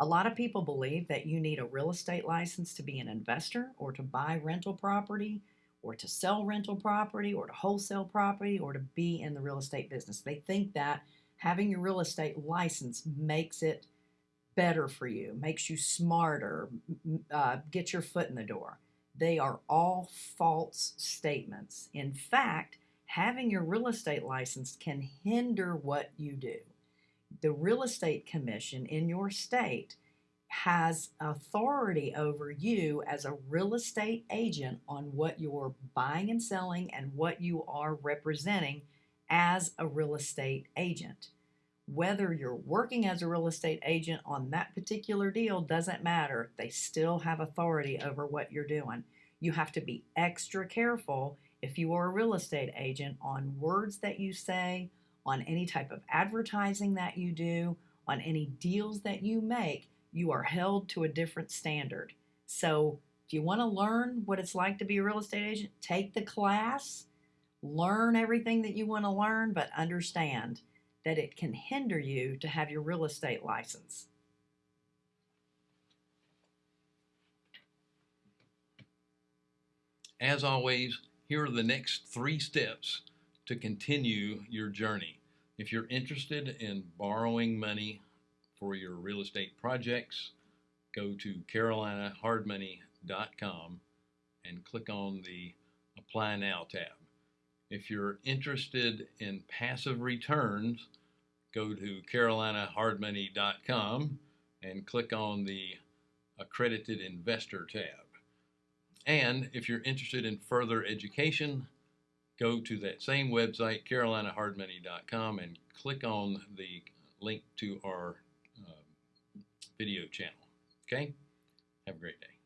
A lot of people believe that you need a real estate license to be an investor or to buy rental property or to sell rental property or to wholesale property or to be in the real estate business. They think that having your real estate license makes it better for you, makes you smarter, uh, get your foot in the door. They are all false statements. In fact, having your real estate license can hinder what you do. The real estate commission in your state has authority over you as a real estate agent on what you're buying and selling and what you are representing as a real estate agent. Whether you're working as a real estate agent on that particular deal doesn't matter. They still have authority over what you're doing. You have to be extra careful if you are a real estate agent on words that you say, on any type of advertising that you do, on any deals that you make. You are held to a different standard. So, if you want to learn what it's like to be a real estate agent, take the class, learn everything that you want to learn, but understand that it can hinder you to have your real estate license. As always, here are the next three steps to continue your journey. If you're interested in borrowing money for your real estate projects, go to carolinahardmoney.com and click on the Apply Now tab. If you're interested in passive returns, go to carolinahardmoney.com and click on the Accredited Investor tab. And if you're interested in further education, go to that same website, carolinahardmoney.com, and click on the link to our uh, video channel. Okay? Have a great day.